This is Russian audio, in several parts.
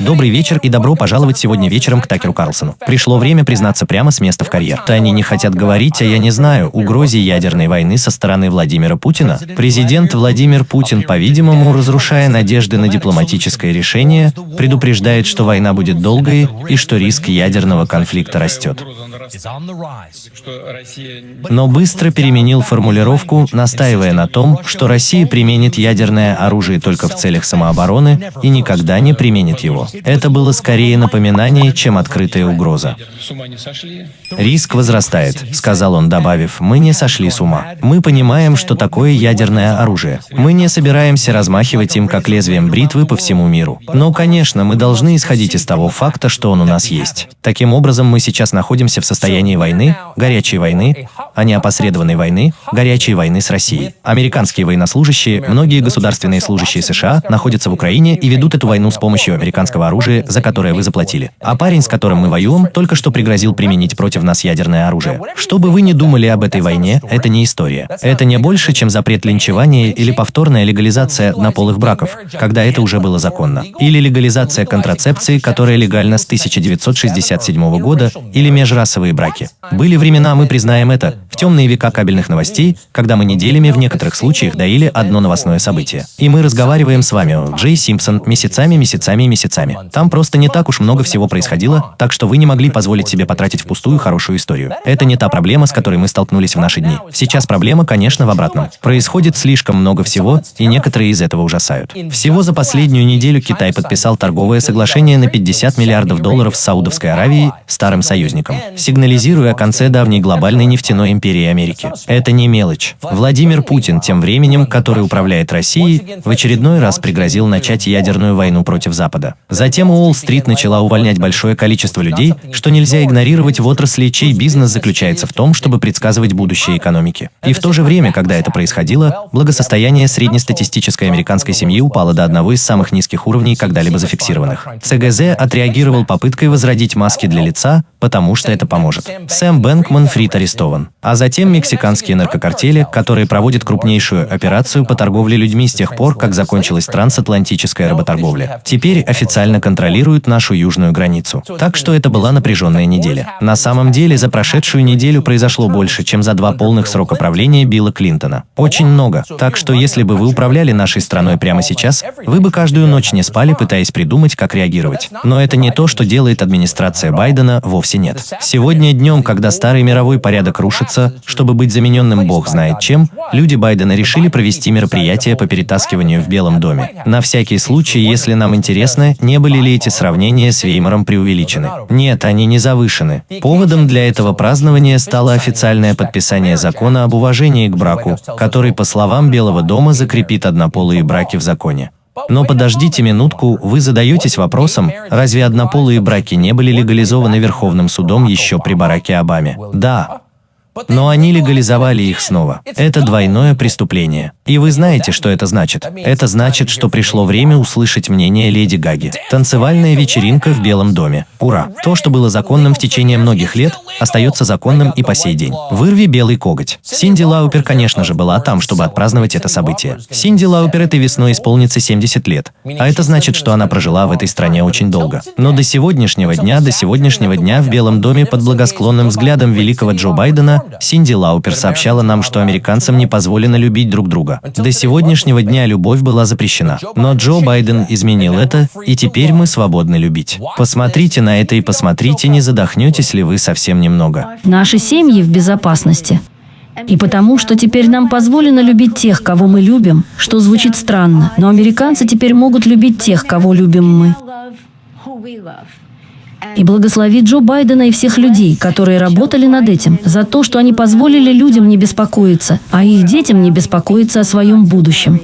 Добрый вечер и добро пожаловать сегодня вечером к Такеру Карлсону. Пришло время признаться прямо с места в карьер. То они не хотят говорить, а я не знаю, угрозе ядерной войны со стороны Владимира Путина. Президент Владимир Путин, по-видимому, разрушая надежды на дипломатическое решение, предупреждает, что война будет долгой и что риск ядерного конфликта растет. Но быстро переменил формулировку, настаивая на том, что Россия применит ядерное оружие только в целях самообороны и никогда не применит его. Это было скорее напоминание, чем открытая угроза. «Риск возрастает», — сказал он, добавив, «мы не сошли с ума. Мы понимаем, что такое ядерное оружие. Мы не собираемся размахивать им как лезвием бритвы по всему миру. Но, конечно, мы должны исходить из того факта, что он у нас есть. Таким образом, мы сейчас находимся в состоянии войны, горячей войны, а не опосредованной войны, горячей войны с Россией. Американские военнослужащие, многие государственные служащие США находятся в Украине и ведут эту войну с помощью американского оружия, за которое вы заплатили. А парень, с которым мы воюем, только что пригрозил применить против нас ядерное оружие. Что бы вы ни думали об этой войне, это не история. Это не больше, чем запрет линчевания или повторная легализация однополых браков, когда это уже было законно. Или легализация контрацепции, которая легальна с 1967 года, или межрасовые браки. Были времена, мы признаем это, в темные века кабельных новостей, когда мы неделями в некоторых случаях доили одно новостное событие. И мы разговариваем с вами, Джей Симпсон, месяцами, месяцами и месяцами. Там просто не так уж много всего происходило, так что вы не могли позволить себе потратить впустую хорошую историю. Это не та проблема, с которой мы столкнулись в наши дни. Сейчас проблема, конечно, в обратном. Происходит слишком много всего, и некоторые из этого ужасают. Всего за последнюю неделю Китай подписал торговое соглашение на 50 миллиардов долларов с Саудовской Аравией, старым союзником, сигнализируя о конце давней глобальной нефтяной империи Америки. Это не мелочь. Владимир Путин, тем временем, который управляет Россией, в очередной раз пригрозил начать ядерную войну против Запада. Затем Уолл-стрит начала увольнять большое количество людей, что нельзя игнорировать в отрасли, чей бизнес заключается в том, чтобы предсказывать будущее экономики. И в то же время, когда это происходило, благосостояние среднестатистической американской семьи упало до одного из самых низких уровней, когда-либо зафиксированных. ЦГЗ отреагировал попыткой возродить маски для лица, потому что это поможет. Сэм Бэнкман Фрид арестован. А затем мексиканские наркокартели, которые проводят крупнейшую операцию по торговле людьми с тех пор, как закончилась трансатлантическая работорговля. Теперь официально контролируют нашу южную границу. Так что это была напряженная неделя. На самом деле, за прошедшую неделю произошло больше, чем за два полных срока правления Билла Клинтона. Очень много. Так что если бы вы управляли нашей страной прямо сейчас, вы бы каждую ночь не спали, пытаясь придумать, как реагировать. Но это не то, что делает администрация Байдена, вовсе нет. Сегодня днем, когда старый мировой порядок рушится, чтобы быть замененным бог знает чем, люди Байдена решили провести мероприятие по перетаскиванию в Белом доме. На всякий случай, если нам интересно, не были ли эти сравнения с Веймаром преувеличены. Нет, они не завышены. Поводом для этого празднования стало официальное подписание закона об уважении к браку, который, по словам Белого дома, закрепит однополые браки в законе. Но подождите минутку, вы задаетесь вопросом, разве однополые браки не были легализованы Верховным судом еще при Бараке Обаме? Да, но они легализовали их снова. Это двойное преступление. И вы знаете, что это значит? Это значит, что пришло время услышать мнение Леди Гаги. Танцевальная вечеринка в Белом доме. Ура! То, что было законным в течение многих лет, остается законным и по сей день. Вырви белый коготь. Синди Лаупер, конечно же, была там, чтобы отпраздновать это событие. Синди Лаупер этой весной исполнится 70 лет. А это значит, что она прожила в этой стране очень долго. Но до сегодняшнего дня, до сегодняшнего дня в Белом доме под благосклонным взглядом великого Джо Байдена Синди Лаупер сообщала нам, что американцам не позволено любить друг друга. До сегодняшнего дня любовь была запрещена. Но Джо Байден изменил это, и теперь мы свободны любить. Посмотрите на это и посмотрите, не задохнетесь ли вы совсем немного. Наши семьи в безопасности. И потому, что теперь нам позволено любить тех, кого мы любим, что звучит странно, но американцы теперь могут любить тех, кого любим мы. И благослови Джо Байдена и всех людей, которые работали над этим, за то, что они позволили людям не беспокоиться, а их детям не беспокоиться о своем будущем.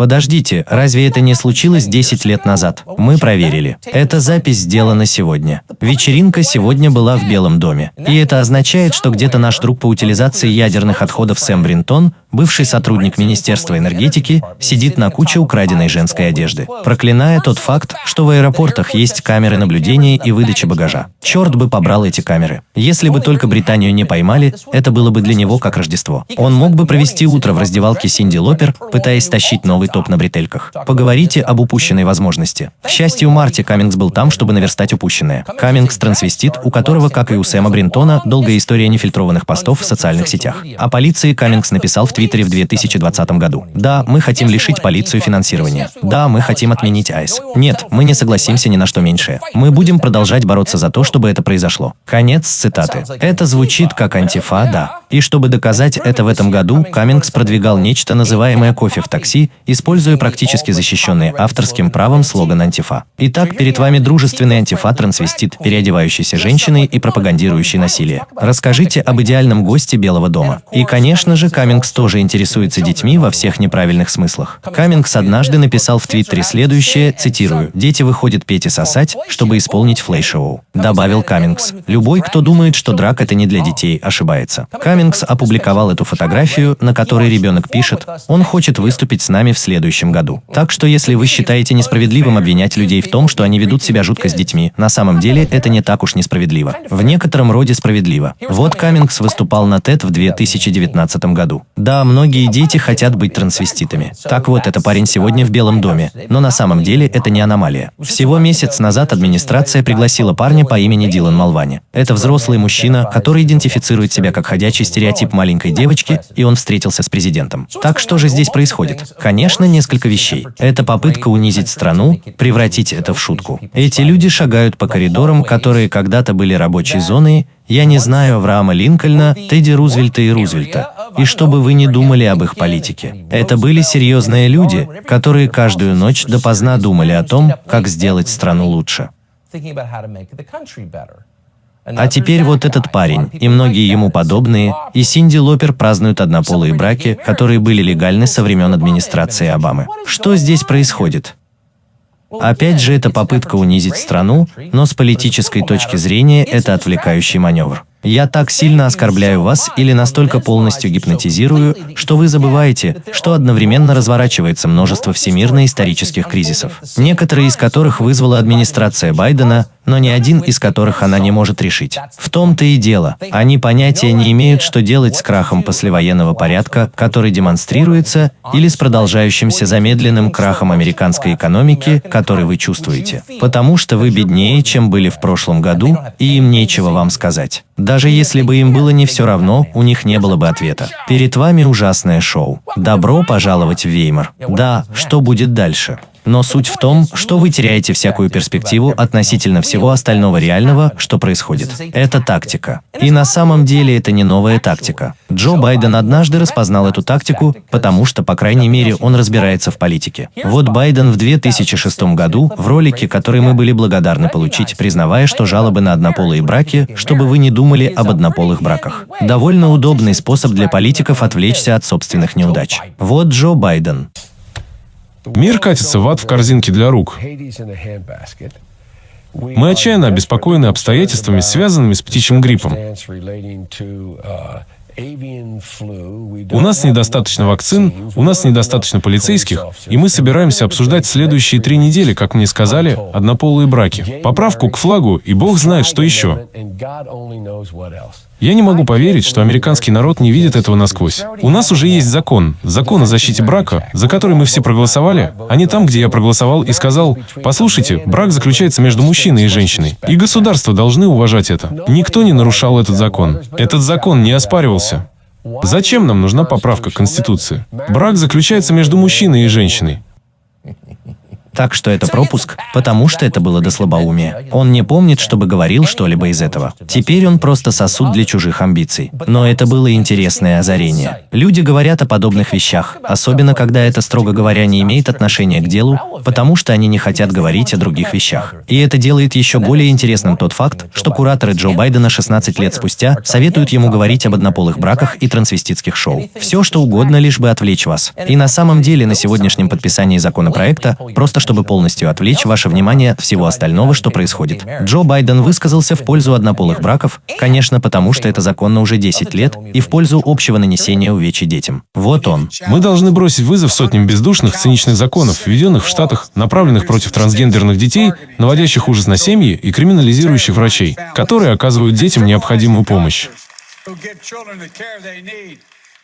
Подождите, разве это не случилось 10 лет назад? Мы проверили. Эта запись сделана сегодня. Вечеринка сегодня была в Белом доме. И это означает, что где-то наш друг по утилизации ядерных отходов Сэм Бринтон, бывший сотрудник Министерства энергетики, сидит на куче украденной женской одежды, проклиная тот факт, что в аэропортах есть камеры наблюдения и выдачи багажа. Черт бы побрал эти камеры. Если бы только Британию не поймали, это было бы для него как Рождество. Он мог бы провести утро в раздевалке Синди Лопер, пытаясь тащить новый топ на бретельках. Поговорите об упущенной возможности. К счастью, Марти Каммингс был там, чтобы наверстать упущенное. Каммингс – трансвестит, у которого, как и у Сэма Бринтона, долгая история нефильтрованных постов в социальных сетях. О полиции Каммингс написал в Твиттере в 2020 году. Да, мы хотим лишить полицию финансирования. Да, мы хотим отменить АЭС. Нет, мы не согласимся ни на что меньшее. Мы будем продолжать бороться за то, чтобы это произошло. Конец цитаты. Это звучит как антифа, да. И чтобы доказать это в этом году, Каммингс продвигал нечто, называемое «кофе в такси», используя практически защищенный авторским правом слоган антифа. Итак, перед вами дружественный антифа-трансвестит, переодевающийся женщиной и пропагандирующий насилие. Расскажите об идеальном госте Белого дома. И, конечно же, Каммингс тоже интересуется детьми во всех неправильных смыслах. Каммингс однажды написал в Твиттере следующее, цитирую, «Дети выходят петь и сосать, чтобы исполнить флей-шоу». Добавил Каммингс. «Любой, кто думает, что драк это не для детей, ошибается». Каммингс опубликовал эту фотографию, на которой ребенок пишет, он хочет выступить с нами в следующем году. Так что если вы считаете несправедливым обвинять людей в том, что они ведут себя жутко с детьми, на самом деле это не так уж несправедливо. В некотором роде справедливо. Вот Каммингс выступал на TED в 2019 году. Многие дети хотят быть трансвеститами. Так вот, это парень сегодня в Белом доме. Но на самом деле это не аномалия. Всего месяц назад администрация пригласила парня по имени Дилан Малвани. Это взрослый мужчина, который идентифицирует себя как ходячий стереотип маленькой девочки, и он встретился с президентом. Так что же здесь происходит? Конечно, несколько вещей. Это попытка унизить страну, превратить это в шутку. Эти люди шагают по коридорам, которые когда-то были рабочей зоной, я не знаю Авраама Линкольна, Тедди Рузвельта и Рузвельта. И чтобы вы не думали об их политике. Это были серьезные люди, которые каждую ночь допоздна думали о том, как сделать страну лучше. А теперь вот этот парень, и многие ему подобные, и Синди Лопер празднуют однополые браки, которые были легальны со времен администрации Обамы. Что здесь происходит? Опять же, это попытка унизить страну, но с политической точки зрения это отвлекающий маневр. Я так сильно оскорбляю вас или настолько полностью гипнотизирую, что вы забываете, что одновременно разворачивается множество всемирно-исторических кризисов, некоторые из которых вызвала администрация Байдена, но ни один из которых она не может решить. В том-то и дело, они понятия не имеют, что делать с крахом послевоенного порядка, который демонстрируется, или с продолжающимся замедленным крахом американской экономики, который вы чувствуете. Потому что вы беднее, чем были в прошлом году, и им нечего вам сказать. Даже если бы им было не все равно, у них не было бы ответа. Перед вами ужасное шоу. Добро пожаловать в Веймар. Да, что будет дальше? Но суть в том, что вы теряете всякую перспективу относительно всего остального реального, что происходит. Это тактика. И на самом деле это не новая тактика. Джо Байден однажды распознал эту тактику, потому что, по крайней мере, он разбирается в политике. Вот Байден в 2006 году, в ролике, который мы были благодарны получить, признавая, что жалобы на однополые браки, чтобы вы не думали об однополых браках. Довольно удобный способ для политиков отвлечься от собственных неудач. Вот Джо Байден. Мир катится в ад в корзинке для рук. Мы отчаянно обеспокоены обстоятельствами, связанными с птичьим гриппом. У нас недостаточно вакцин, у нас недостаточно полицейских, и мы собираемся обсуждать следующие три недели, как мне сказали, однополые браки, поправку к флагу, и Бог знает, что еще. Я не могу поверить, что американский народ не видит этого насквозь. У нас уже есть закон, закон о защите брака, за который мы все проголосовали, а не там, где я проголосовал и сказал, послушайте, брак заключается между мужчиной и женщиной, и государства должны уважать это. Никто не нарушал этот закон. Этот закон не оспаривался. Зачем нам нужна поправка к Конституции? Брак заключается между мужчиной и женщиной. Так что это пропуск, потому что это было до слабоумия. Он не помнит, чтобы говорил что-либо из этого. Теперь он просто сосуд для чужих амбиций. Но это было интересное озарение. Люди говорят о подобных вещах, особенно когда это, строго говоря, не имеет отношения к делу, потому что они не хотят говорить о других вещах. И это делает еще более интересным тот факт, что кураторы Джо Байдена 16 лет спустя советуют ему говорить об однополых браках и трансвеститских шоу. Все, что угодно, лишь бы отвлечь вас. И на самом деле на сегодняшнем подписании законопроекта, просто чтобы полностью отвлечь ваше внимание от всего остального, что происходит. Джо Байден высказался в пользу однополых браков, конечно, потому что это законно уже 10 лет, и в пользу общего нанесения увечий детям. Вот он. Мы должны бросить вызов сотням бездушных, циничных законов, введенных в Штатах, направленных против трансгендерных детей, наводящих ужас на семьи и криминализирующих врачей, которые оказывают детям необходимую помощь.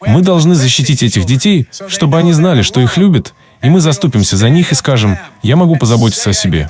Мы должны защитить этих детей, чтобы они знали, что их любят, и мы заступимся за них и скажем, я могу позаботиться о себе.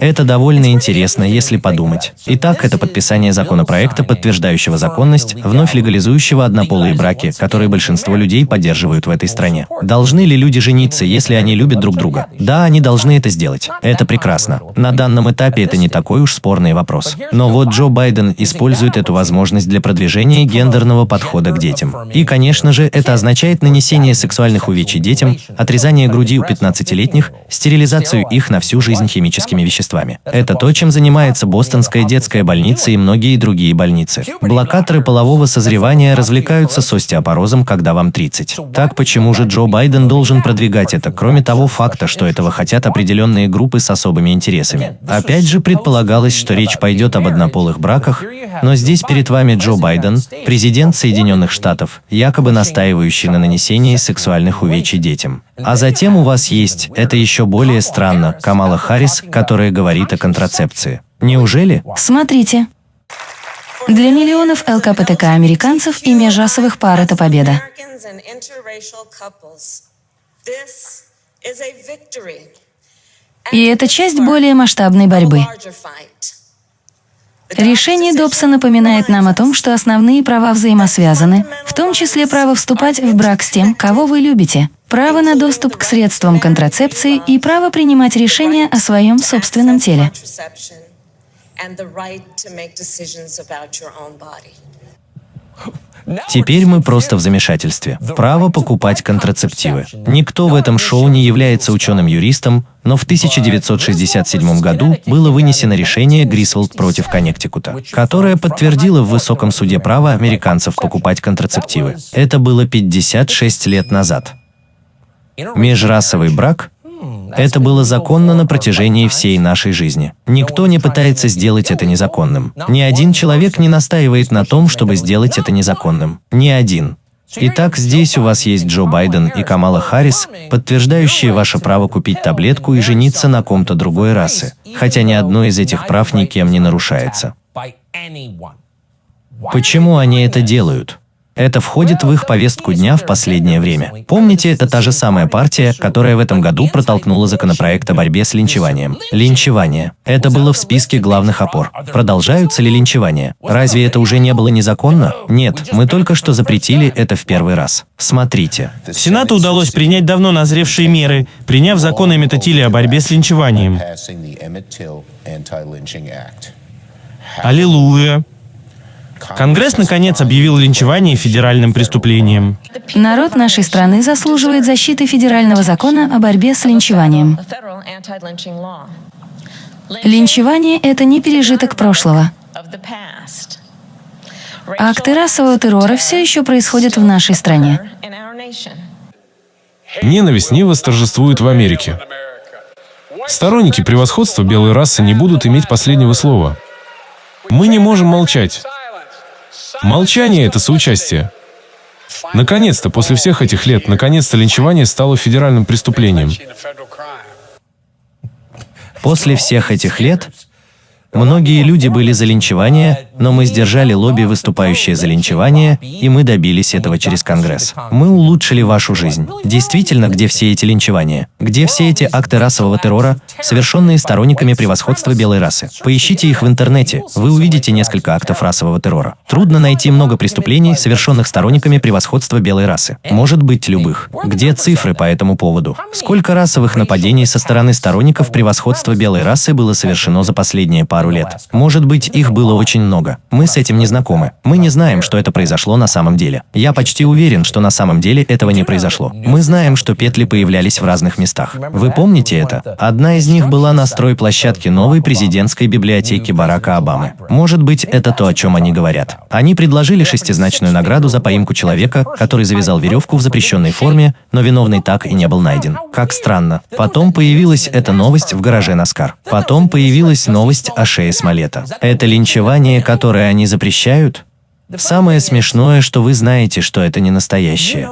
Это довольно интересно, если подумать. Итак, это подписание законопроекта, подтверждающего законность, вновь легализующего однополые браки, которые большинство людей поддерживают в этой стране. Должны ли люди жениться, если они любят друг друга? Да, они должны это сделать. Это прекрасно. На данном этапе это не такой уж спорный вопрос. Но вот Джо Байден использует эту возможность для продвижения гендерного подхода к детям. И, конечно же, это означает нанесение сексуальных увечий детям, отрезание груди у 15-летних, стерилизацию их на всю жизнь химическими веществами веществами. Это то, чем занимается Бостонская детская больница и многие другие больницы. Блокаторы полового созревания развлекаются с остеопорозом, когда вам 30. Так почему же Джо Байден должен продвигать это, кроме того факта, что этого хотят определенные группы с особыми интересами? Опять же предполагалось, что речь пойдет об однополых браках, но здесь перед вами Джо Байден, президент Соединенных Штатов, якобы настаивающий на нанесении сексуальных увечий детям. А затем у вас есть, это еще более странно, Камала Харрис, которая говорит о контрацепции. Неужели? Смотрите. Для миллионов ЛКПТК-американцев и межрасовых пар это победа. И это часть более масштабной борьбы. Решение Добса напоминает нам о том, что основные права взаимосвязаны, в том числе право вступать в брак с тем, кого вы любите, право на доступ к средствам контрацепции и право принимать решения о своем собственном теле. Теперь мы просто в замешательстве. Право покупать контрацептивы. Никто в этом шоу не является ученым-юристом, но в 1967 году было вынесено решение Грисволд против Коннектикута, которое подтвердило в высоком суде право американцев покупать контрацептивы. Это было 56 лет назад. Межрасовый брак это было законно на протяжении всей нашей жизни. Никто не пытается сделать это незаконным. Ни один человек не настаивает на том, чтобы сделать это незаконным. Ни один. Итак, здесь у вас есть Джо Байден и Камала Харрис, подтверждающие ваше право купить таблетку и жениться на ком-то другой расы, хотя ни одно из этих прав никем не нарушается. Почему они это делают? Это входит в их повестку дня в последнее время. Помните, это та же самая партия, которая в этом году протолкнула законопроект о борьбе с линчеванием. Линчевание. Это было в списке главных опор. Продолжаются ли линчевания? Разве это уже не было незаконно? Нет, мы только что запретили это в первый раз. Смотрите. Сенату удалось принять давно назревшие меры, приняв закон Эммета Тилли о борьбе с линчеванием. Аллилуйя. Конгресс, наконец, объявил линчевание федеральным преступлением. Народ нашей страны заслуживает защиты федерального закона о борьбе с линчеванием. Линчевание – это не пережиток прошлого. Акты расового террора все еще происходят в нашей стране. Ненависть не восторжествует в Америке. Сторонники превосходства белой расы не будут иметь последнего слова. Мы не можем молчать. Молчание — это соучастие. Наконец-то, после всех этих лет, наконец-то линчевание стало федеральным преступлением. После всех этих лет Многие люди были за линчевание, но мы сдержали лобби, выступающее за линчевание, и мы добились этого через Конгресс. Мы улучшили вашу жизнь. Действительно, где все эти линчевания? Где все эти акты расового террора, совершенные сторонниками превосходства белой расы? Поищите их в интернете, вы увидите несколько актов расового террора. Трудно найти много преступлений, совершенных сторонниками превосходства белой расы. Может быть, любых. Где цифры по этому поводу? Сколько расовых нападений со стороны сторонников превосходства белой расы было совершено за последние пару лет? Может быть, их было очень много. Мы с этим не знакомы. Мы не знаем, что это произошло на самом деле. Я почти уверен, что на самом деле этого не произошло. Мы знаем, что петли появлялись в разных местах. Вы помните это? Одна из них была на стройплощадке новой президентской библиотеки Барака Обамы. Может быть, это то, о чем они говорят. Они предложили шестизначную награду за поимку человека, который завязал веревку в запрещенной форме, но виновный так и не был найден. Как странно. Потом появилась эта новость в гараже Наскар. Потом появилась новость о шее Смолета. Это линчевание, которое они запрещают? Самое смешное, что вы знаете, что это не настоящее.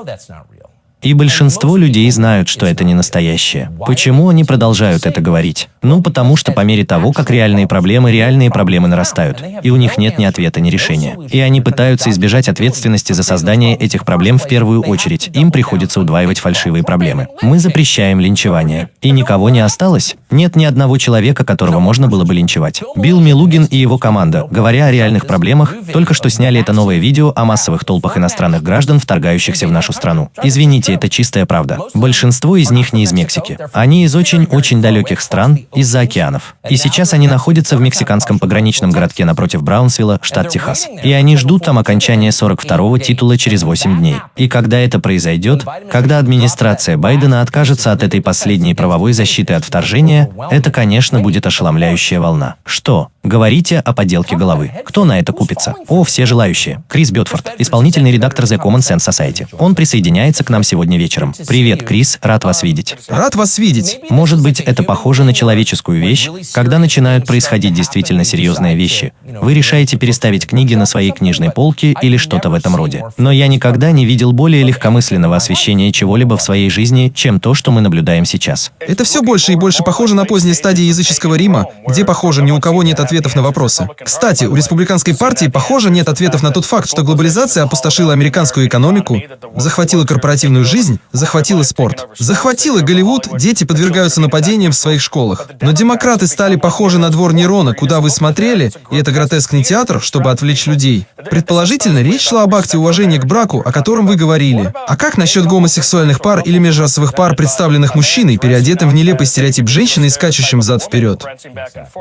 И большинство людей знают, что это не настоящее. Почему они продолжают это говорить? Ну, потому что по мере того, как реальные проблемы, реальные проблемы нарастают, и у них нет ни ответа, ни решения. И они пытаются избежать ответственности за создание этих проблем в первую очередь. Им приходится удваивать фальшивые проблемы. Мы запрещаем линчевание. И никого не осталось? Нет ни одного человека, которого можно было бы линчевать. Билл Милугин и его команда, говоря о реальных проблемах, только что сняли это новое видео о массовых толпах иностранных граждан, вторгающихся в нашу страну. Извините, Поверьте, это чистая правда. Большинство из них не из Мексики. Они из очень-очень далеких стран, из-за океанов. И сейчас они находятся в мексиканском пограничном городке напротив Браунсвилла, штат Техас. И они ждут там окончания 42-го титула через 8 дней. И когда это произойдет, когда администрация Байдена откажется от этой последней правовой защиты от вторжения, это, конечно, будет ошеломляющая волна. Что? Говорите о подделке головы. Кто на это купится? О, все желающие. Крис Бетфорд, исполнительный редактор The Common Sense Society. Он присоединяется к нам сегодня вечером. Привет, Крис, рад вас видеть. Рад вас видеть. Может быть, это похоже на человеческую вещь, когда начинают происходить действительно серьезные вещи. Вы решаете переставить книги на своей книжной полке или что-то в этом роде. Но я никогда не видел более легкомысленного освещения чего-либо в своей жизни, чем то, что мы наблюдаем сейчас. Это все больше и больше похоже на поздние стадии языческого Рима, где, похоже, ни у кого нет ответов на вопросы. Кстати, у республиканской партии, похоже, нет ответов на тот факт, что глобализация опустошила американскую экономику, захватила корпоративную жизнь, захватила спорт. Захватила Голливуд, дети подвергаются нападениям в своих школах. Но демократы стали похожи на двор Нерона, куда вы смотрели, и это гротескный театр, чтобы отвлечь людей. Предположительно, речь шла об акте уважения к браку, о котором вы говорили. А как насчет гомосексуальных пар или межрасовых пар, представленных мужчиной, переодетым в нелепый стереотип женщины и скачущим взад-вперед?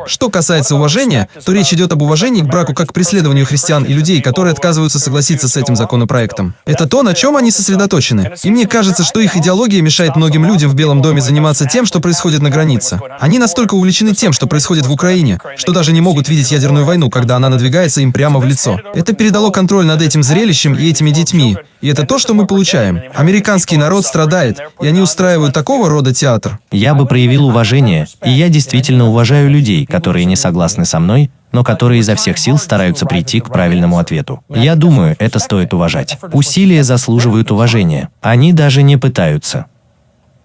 Что касается уважения, то речь идет об уважении к браку как к преследованию христиан и людей, которые отказываются согласиться с этим законопроектом. Это то, на чем они сосредоточены. И мне кажется, что их идеология мешает многим людям в Белом доме заниматься тем, что происходит на границе. Они настолько увлечены тем, что происходит в Украине, что даже не могут видеть ядерную войну, когда она надвигается им прямо в лицо. Это передало контроль над этим зрелищем и этими детьми. И это то, что мы получаем. Американский народ страдает, и они устраивают такого рода театр. Я бы проявил уважение, и я действительно уважаю людей, которые не согласны со мной, но которые изо всех сил стараются прийти к правильному ответу. Я думаю, это стоит уважать. Усилия заслуживают уважения. Они даже не пытаются.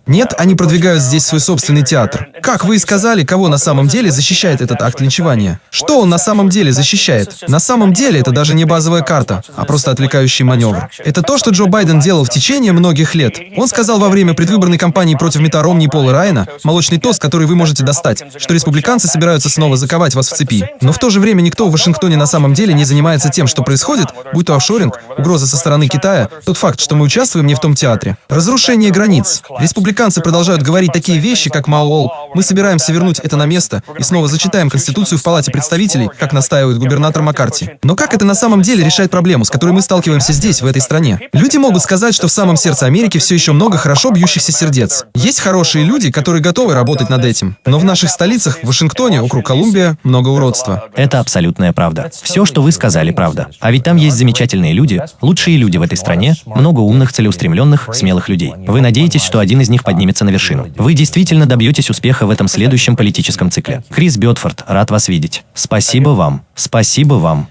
Нет, они продвигают здесь свой собственный театр. Как вы и сказали, кого на самом деле защищает этот акт линчевания? Что он на самом деле защищает? На самом деле это даже не базовая карта, а просто отвлекающий маневр. Это то, что Джо Байден делал в течение многих лет. Он сказал во время предвыборной кампании против Мита Ромни и Пола Райана, молочный тост, который вы можете достать, что республиканцы собираются снова заковать вас в цепи. Но в то же время никто в Вашингтоне на самом деле не занимается тем, что происходит, будь то офшоринг, угроза со стороны Китая, тот факт, что мы участвуем не в том театре. Разрушение границ. Республиканцы Республиканцы продолжают говорить такие вещи, как Маоол. Мы собираемся вернуть это на место и снова зачитаем Конституцию в Палате представителей, как настаивает губернатор Маккарти. Но как это на самом деле решает проблему, с которой мы сталкиваемся здесь, в этой стране? Люди могут сказать, что в самом сердце Америки все еще много хорошо бьющихся сердец. Есть хорошие люди, которые готовы работать над этим. Но в наших столицах, в Вашингтоне, округ Колумбия, много уродства. Это абсолютная правда. Все, что вы сказали, правда. А ведь там есть замечательные люди, лучшие люди в этой стране, много умных, целеустремленных, смелых людей. Вы надеетесь, что один из них них поднимется на вершину. Вы действительно добьетесь успеха в этом следующем политическом цикле. Крис Бетфорд, рад вас видеть. Спасибо вам. Спасибо вам.